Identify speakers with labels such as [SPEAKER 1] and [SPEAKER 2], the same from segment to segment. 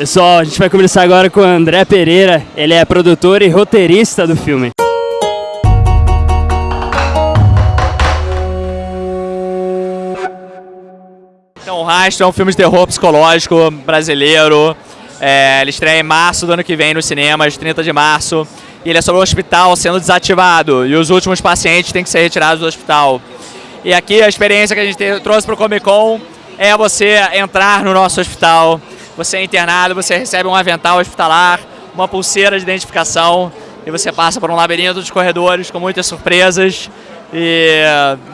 [SPEAKER 1] Pessoal, a gente vai conversar agora com o André Pereira. Ele é produtor e roteirista do filme.
[SPEAKER 2] Então, o Rastro é um filme de terror psicológico brasileiro. É, ele estreia em março do ano que vem nos cinemas, 30 de março. E ele é sobre um hospital sendo desativado e os últimos pacientes têm que ser retirados do hospital. E aqui a experiência que a gente trouxe para o Comic Con é você entrar no nosso hospital, você é internado, você recebe um avental hospitalar, uma pulseira de identificação e você passa por um labirinto de corredores com muitas surpresas e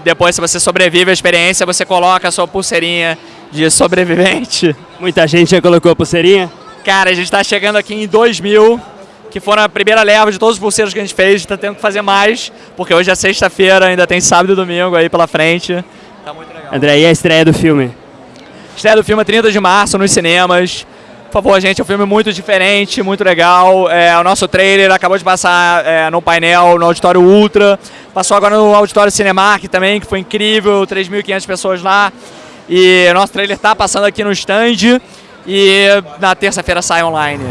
[SPEAKER 2] depois se você sobrevive à experiência, você coloca a sua pulseirinha de sobrevivente.
[SPEAKER 1] Muita gente já colocou a pulseirinha?
[SPEAKER 2] Cara, a gente está chegando aqui em 2000, que foram a primeira leva de todos os pulseiros que a gente fez, a gente está tendo que fazer mais, porque hoje é sexta-feira, ainda tem sábado e domingo aí pela frente. Tá muito legal.
[SPEAKER 1] André, e a estreia do filme?
[SPEAKER 2] Estreia do filme é 30 de março nos cinemas. Por favor, gente, é um filme muito diferente, muito legal. É, o nosso trailer acabou de passar é, no painel, no Auditório Ultra. Passou agora no Auditório Cinemark também, que foi incrível, 3.500 pessoas lá. E o nosso trailer está passando aqui no stand e na terça-feira sai online.